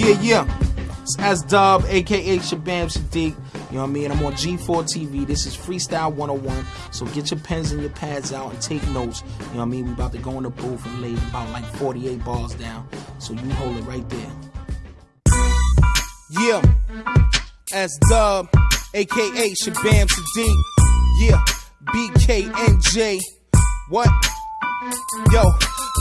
Yeah, yeah. It's S Dub, aka Shabaam Sahdeeq. You know what I mean? I'm on G4 TV. This is Freestyle 101. So get your pens and your pads out and take notes. You know what I mean? We about to go in the booth and lay about like 48 bars down. So you hold it right there. Yeah. S Dub, aka Shabaam Sahdeeq. Yeah. BKNJ. What? Yo,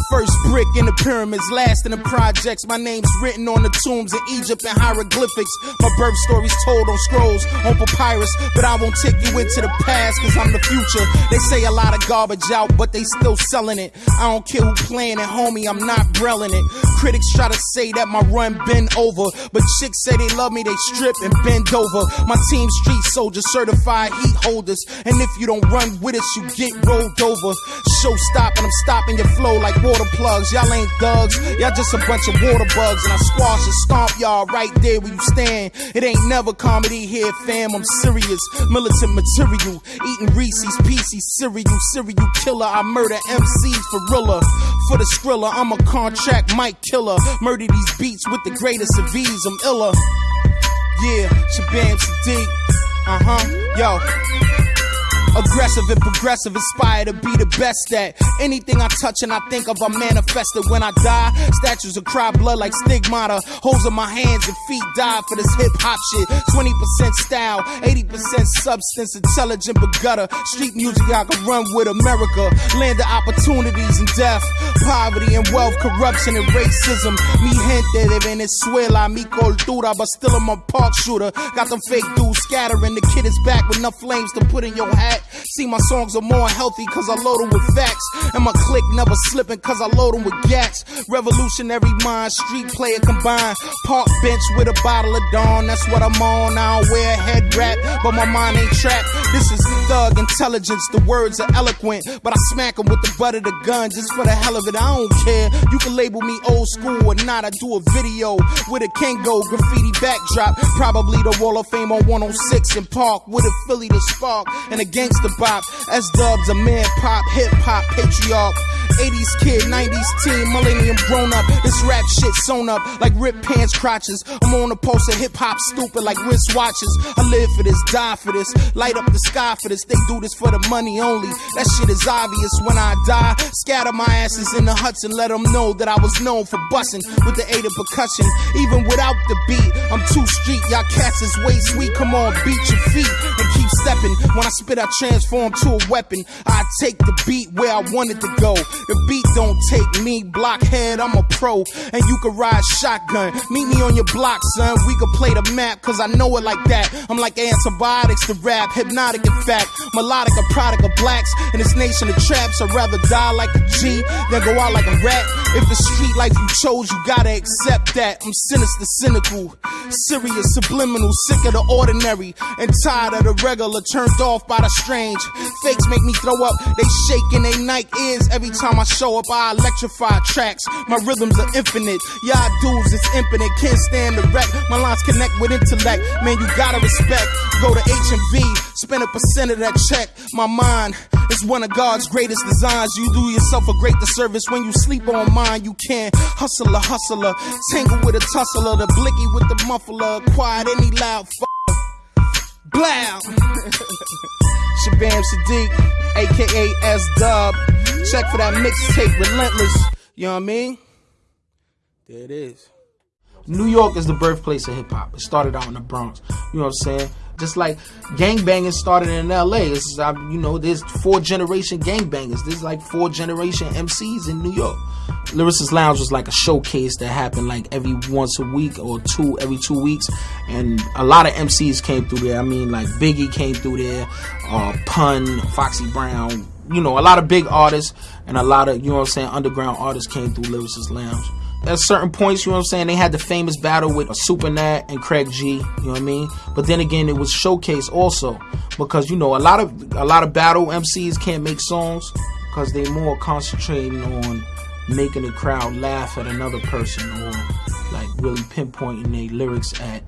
first brick in the pyramids, last in the projects. My name's written on the tombs in Egypt and hieroglyphics. My birth story's told on scrolls, on papyrus. But I won't take you into the past, cause I'm the future. They say a lot of garbage out, but they still selling it. I don't care who playing it, homie, I'm not brelling it. Critics try to say that my run been over, but chicks say they love me, they strip and bend over. My team street soldiers, certified heat holders. And if you don't run with us, you get rolled over. Show stop and I'm stopping your flow like water plugs. Y'all ain't thugs, y'all just a bunch of water bugs. And I squash and stomp y'all right there where you stand. It ain't never comedy here, fam. I'm serious, militant material. Eating Reese's Pieces cereal, serial killer. I murder MCs for real. For the skrilla, I'm a contract mic killer. Murder these beats with the greatest of ease. I'm iller. Yeah, Shabaam Sahdeeq. Uh huh. Yo. Aggressive and progressive, inspired to be the best at anything I touch and I think of, I manifest it when I die. Statues will cry blood like stigmata. Holes in my hands and feet die for this hip hop shit. 20% style, 80% substance, intelligent but gutter. Street music I can run with America. Land of opportunities and death, poverty and wealth, corruption and racism. Mi gente de Venezuela, mi cultura, but still I'm a park shooter. Got them fake dudes scattering. The kid is back with enough flames to put in your hat. See, my songs are more healthy cause I load them with facts. And my click never slipping cause I load them with gats. Revolutionary mind, street player combined. Park bench with a bottle of Dawn, that's what I'm on. I don't wear a head wrap, but my mind ain't trapped. This is thug intelligence, the words are eloquent. But I smack them with the butt of the gun just for the hell of it. I don't care. You can label me old school or not. I do a video with a Kango graffiti backdrop. Probably the Wall of Fame on 106 and Park with a Philly to spark and a gangster bop. S dubs, a man pop, hip hop, patriarch. 80s kid, 90s teen, millennium grown up. This rap shit sewn up like rip pants crotches. I'm on a pulse of hip hop, stupid like wristwatches. I live for this, die for this, light up the sky for this. They do this for the money only. That shit is obvious when I die. Scatter my asses in the huts and let them know that I was known for busting with the aid of percussion. Even without the beat, I'm too street. Y'all cats is way sweet. Come on, beat your feet and keep stepping. When I spit, I transform to a weapon. I take the beat where I want it to go. The beat don't take me, blockhead, I'm a pro. And you can ride shotgun. Meet me on your block, son. We can play the map, cause I know it like that. I'm like antibiotics to rap, hypnotic in fact. Melodic, a product of blacks. In this nation of traps, I'd rather die like a G than go out like a rat. If the street life you chose, you gotta accept that. I'm sinister, cynical, serious, subliminal, sick of the ordinary, and tired of the regular, turned off by the strange. Fakes make me throw up, they shaking they night ears every time I show up. I electrify tracks, my rhythms are infinite. Y'all dudes is infinite, can't stand the wreck. My lines connect with intellect, man, you gotta respect. Go to H and V, spend a percent of that check. My mind is one of God's greatest designs. You do yourself a great disservice when you sleep on mine. You can't hustle a hustler, tangle with a tussler, the blicky with the muffler, quiet any loud f- Blow. Shabaam Sahdeeq, aka S Dub. Check for that mixtape, Relentless. You know what I mean? There it is. New York is the birthplace of hip hop. It started out in the Bronx. You know what I'm saying? Just like gangbanging started in LA. It's, you know, there's four generation gangbangers. There's like four generation MCs in New York. Lyricist Lounge was like a showcase that happened like every once a week or two every two weeks, and a lot of MCs came through there. I mean, like Biggie came through there, uh, Pun, Foxy Brown. You know, a lot of big artists and a lot of you know what I'm saying underground artists came through Lyricist Lounge at certain points, you know what I'm saying, they had the famous battle with Super Nat and Craig G, you know what I mean? But then again, it was showcase also because you know a lot of a lot of battle MCs can't make songs because they more concentrating on making the crowd laugh at another person or like really pinpointing their lyrics at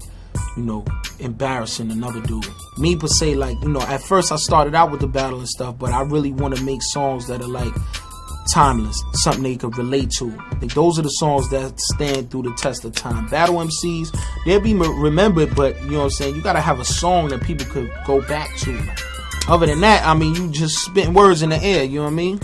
you know embarrassing another dude. Me per se, like you know, at first I started out with the battle and stuff, but I really want to make songs that are like timeless, something they could relate to. Those are the songs that stand through the test of time. Battle MCs, they'll be remembered, but you know what I'm saying? You gotta have a song that people could go back to. Other than that, I mean, you just spitting words in the air, you know what I mean?